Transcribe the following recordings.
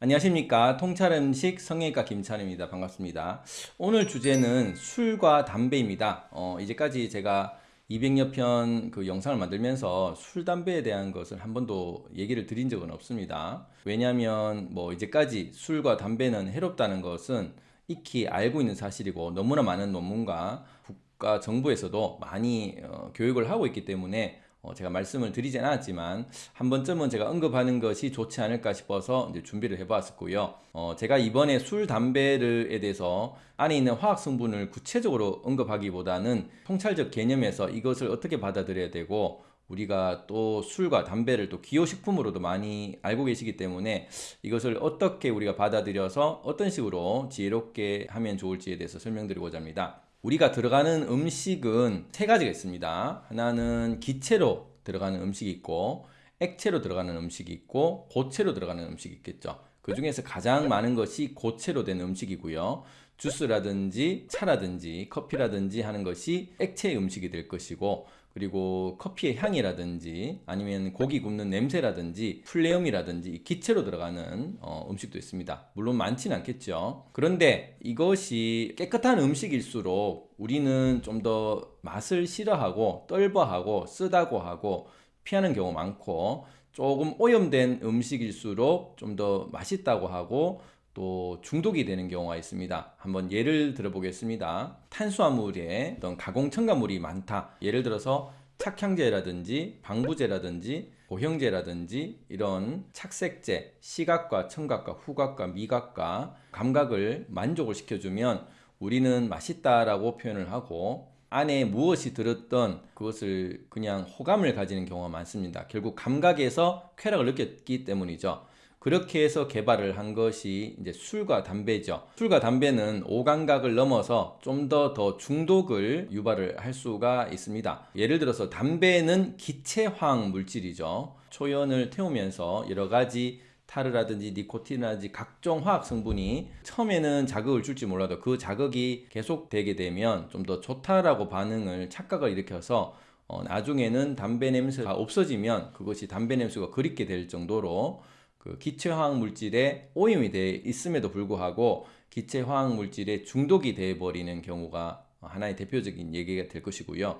안녕하십니까. 통찰음식 성형외과 김찬입니다. 반갑습니다. 오늘 주제는 술과 담배입니다. 어, 이제까지 제가 200여 편 그 영상을 만들면서 술 담배에 대한 것을 한 번도 얘기를 드린 적은 없습니다. 왜냐하면 뭐 이제까지 술과 담배는 해롭다는 것은 익히 알고 있는 사실이고 너무나 많은 논문과 국가 정부에서도 많이 어, 교육을 하고 있기 때문에 어, 제가 말씀을 드리진 않았지만 한 번쯤은 제가 언급하는 것이 좋지 않을까 싶어서 이제 준비를 해봤었고요. 어, 제가 이번에 술, 담배에 대해서 안에 있는 화학 성분을 구체적으로 언급하기보다는 통찰적 개념에서 이것을 어떻게 받아들여야 되고 우리가 또 술과 담배를 또 기호식품으로도 많이 알고 계시기 때문에 이것을 어떻게 우리가 받아들여서 어떤 식으로 지혜롭게 하면 좋을지에 대해서 설명드리고자 합니다. 우리가 들어가는 음식은 세 가지가 있습니다. 하나는 기체로 들어가는 음식이 있고 액체로 들어가는 음식이 있고 고체로 들어가는 음식이 있겠죠. 그 중에서 가장 많은 것이 고체로 된 음식이고요. 주스라든지 차라든지 커피라든지 하는 것이 액체 음식이 될 것이고 그리고 커피의 향이라든지 아니면 고기 굽는 냄새라든지 플레음이라든지 기체로 들어가는 어, 음식도 있습니다. 물론 많지는 않겠죠. 그런데 이것이 깨끗한 음식일수록 우리는 좀 더 맛을 싫어하고 떫어하고 쓰다고 하고 피하는 경우 많고 조금 오염된 음식일수록 좀 더 맛있다고 하고 또 중독이 되는 경우가 있습니다. 한번 예를 들어 보겠습니다. 탄수화물에 어떤 가공 첨가물이 많다. 예를 들어서 착향제라든지 방부제라든지 고형제라든지 이런 착색제, 시각과 청각과 후각과 미각과 감각을 만족을 시켜주면 우리는 맛있다라고 표현을 하고 안에 무엇이 들었던 그것을 그냥 호감을 가지는 경우가 많습니다. 결국 감각에서 쾌락을 느꼈기 때문이죠. 그렇게 해서 개발을 한 것이 이제 술과 담배죠. 술과 담배는 오감각을 넘어서 좀더더 중독을 유발을 할 수가 있습니다. 예를 들어서 담배는 기체화학 물질이죠. 초연을 태우면서 여러 가지 타르라든지 니코틴이라든지 각종 화학 성분이 처음에는 자극을 줄지 몰라도 그 자극이 계속되게 되면 좀 더 좋다라고 반응을 착각을 일으켜서 어, 나중에는 담배 냄새가 없어지면 그것이 담배 냄새가 그립게 될 정도로 그 기체 화학 물질에 오염이 돼 있음에도 불구하고 기체 화학 물질에 중독이 돼 버리는 경우가 하나의 대표적인 얘기가 될 것이고요.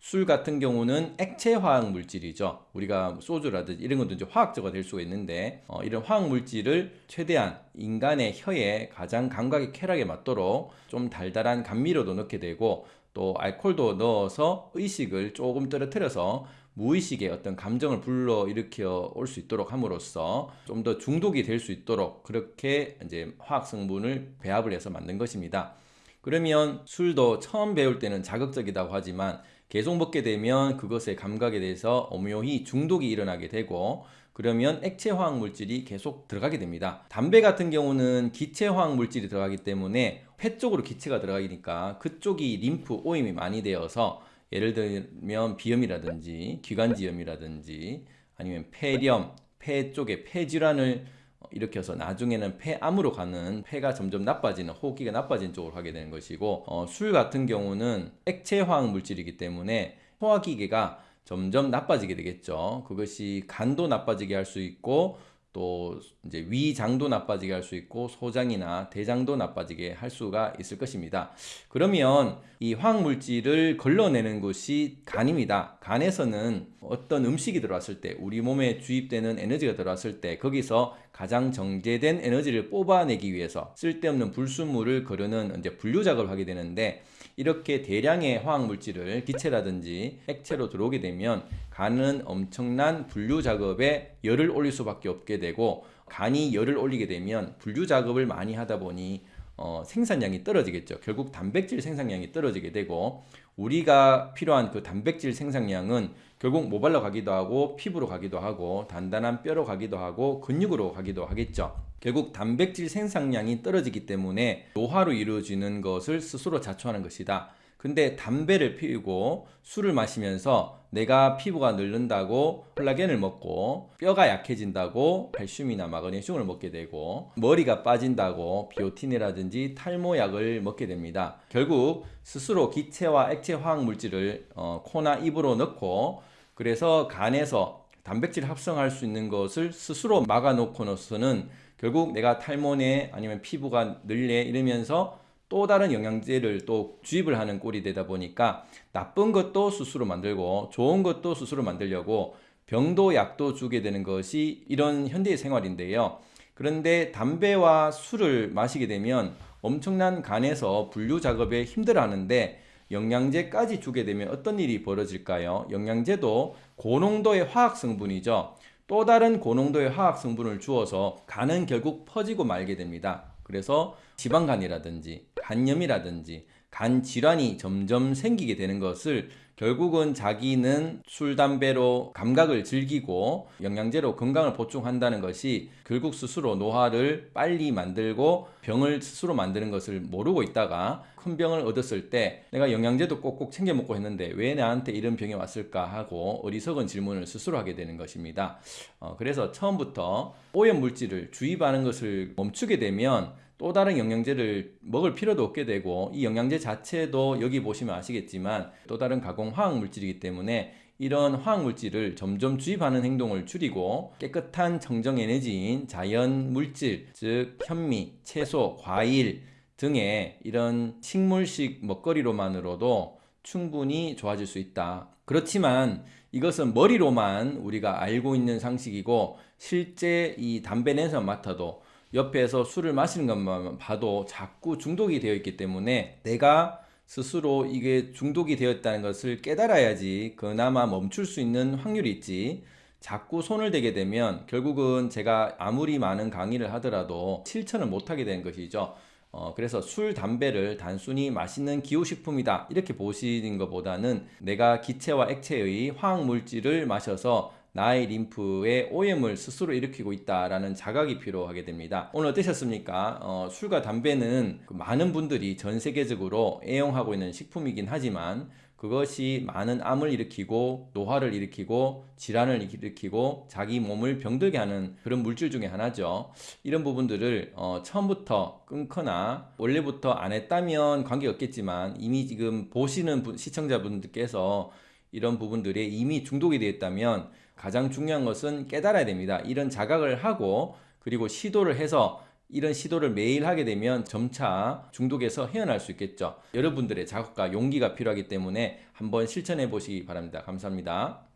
술 같은 경우는 액체 화학 물질이죠. 우리가 소주라든지 이런 것도 이제 화학적으로 될 수가 있는데 어, 이런 화학 물질을 최대한 인간의 혀에 가장 감각의 쾌락에 맞도록 좀 달달한 감미료도 넣게 되고 또 알코올도 넣어서 의식을 조금 떨어뜨려서 무의식의 어떤 감정을 불러 일으켜 올 수 있도록 함으로써 좀 더 중독이 될 수 있도록 그렇게 이제 화학 성분을 배합을 해서 만든 것입니다. 그러면 술도 처음 배울 때는 자극적이라고 하지만 계속 먹게 되면 그것의 감각에 대해서 오묘히 중독이 일어나게 되고 그러면 액체 화학 물질이 계속 들어가게 됩니다. 담배 같은 경우는 기체 화학 물질이 들어가기 때문에 폐 쪽으로 기체가 들어가니까 그쪽이 림프 오임이 많이 되어서 예를 들면 비염이라든지 기관지염이라든지 아니면 폐렴, 폐 쪽에 폐질환을 일으켜서 나중에는 폐암으로 가는 폐가 점점 나빠지는 호흡기가 나빠진 쪽으로 가게 되는 것이고 어, 술 같은 경우는 액체 화학 물질이기 때문에 소화기계가 점점 나빠지게 되겠죠. 그것이 간도 나빠지게 할 수 있고 또 이제 위장도 나빠지게 할 수 있고 소장이나 대장도 나빠지게 할 수가 있을 것입니다. 그러면 이 화학물질을 걸러내는 것이 간입니다. 간에서는 어떤 음식이 들어왔을 때 우리 몸에 주입되는 에너지가 들어왔을 때 거기서 가장 정제된 에너지를 뽑아내기 위해서 쓸데없는 불순물을 거르는 이제 분류 작업을 하게 되는데 이렇게 대량의 화학물질을 기체라든지 액체로 들어오게 되면 간은 엄청난 분류 작업에 열을 올릴 수밖에 없게 되고 간이 열을 올리게 되면 분류 작업을 많이 하다 보니 어, 생산량이 떨어지겠죠. 결국 단백질 생산량이 떨어지게 되고 우리가 필요한 그 단백질 생산량은 결국 모발로 가기도 하고 피부로 가기도 하고 단단한 뼈로 가기도 하고 근육으로 가기도 하겠죠. 결국 단백질 생산량이 떨어지기 때문에 노화로 이루어지는 것을 스스로 자초하는 것이다. 근데 담배를 피우고 술을 마시면서 내가 피부가 늙는다고 콜라겐을 먹고 뼈가 약해진다고 칼슘이나 마그네슘을 먹게 되고 머리가 빠진다고 비오틴이라든지 탈모약을 먹게 됩니다. 결국 스스로 기체와 액체 화학 물질을 어, 코나 입으로 넣고 그래서 간에서 단백질 합성할 수 있는 것을 스스로 막아놓고서는 결국 내가 탈모네 아니면 피부가 늘래 이러면서 또 다른 영양제를 또 주입을 하는 꼴이 되다 보니까 나쁜 것도 스스로 만들고 좋은 것도 스스로 만들려고 병도 약도 주게 되는 것이 이런 현대의 생활인데요. 그런데 담배와 술을 마시게 되면 엄청난 간에서 분류 작업에 힘들어 하는데 영양제까지 주게 되면 어떤 일이 벌어질까요? 영양제도 고농도의 화학 성분이죠. 또 다른 고농도의 화학 성분을 주어서 간은 결국 퍼지고 말게 됩니다. 그래서 지방간이라든지 간염이라든지 간 질환이 점점 생기게 되는 것을 결국은 자기는 술, 담배로 감각을 즐기고 영양제로 건강을 보충한다는 것이 결국 스스로 노화를 빨리 만들고 병을 스스로 만드는 것을 모르고 있다가 큰 병을 얻었을 때 내가 영양제도 꼭꼭 챙겨 먹고 했는데 왜 나한테 이런 병이 왔을까 하고 어리석은 질문을 스스로 하게 되는 것입니다. 어, 그래서 처음부터 오염 물질을 주입하는 것을 멈추게 되면 또 다른 영양제를 먹을 필요도 없게 되고 이 영양제 자체도 여기 보시면 아시겠지만 또 다른 가공 화학 물질이기 때문에 이런 화학 물질을 점점 주입하는 행동을 줄이고 깨끗한 청정 에너지인 자연 물질 즉 현미, 채소, 과일 등의 이런 식물식 먹거리로만으로도 충분히 좋아질 수 있다. 그렇지만 이것은 머리로만 우리가 알고 있는 상식이고 실제 이 담배 냄새만 맡아도 옆에서 술을 마시는 것만 봐도 자꾸 중독이 되어 있기 때문에 내가 스스로 이게 중독이 되었다는 것을 깨달아야지 그나마 멈출 수 있는 확률이 있지. 자꾸 손을 대게 되면 결국은 제가 아무리 많은 강의를 하더라도 실천을 못하게 되는 것이죠. 어, 그래서 술, 담배를 단순히 맛있는 기호식품이다. 이렇게 보시는 것보다는 내가 기체와 액체의 화학물질을 마셔서 나의 림프에 오염을 스스로 일으키고 있다라는 자각이 필요하게 됩니다. 오늘 어떠셨습니까? 어, 술과 담배는 그 많은 분들이 전 세계적으로 애용하고 있는 식품이긴 하지만 그것이 많은 암을 일으키고 노화를 일으키고 질환을 일으키고 자기 몸을 병들게 하는 그런 물질 중에 하나죠. 이런 부분들을 어, 처음부터 끊거나 원래부터 안 했다면 관계없겠지만 이미 지금 보시는 분, 시청자분들께서 이런 부분들에 이미 중독이 되어 있다면 가장 중요한 것은 깨달아야 됩니다. 이런 자각을 하고 그리고 시도를 해서 이런 시도를 매일 하게 되면 점차 중독에서 헤어날 수 있겠죠. 여러분들의 자극과 용기가 필요하기 때문에 한번 실천해 보시기 바랍니다. 감사합니다.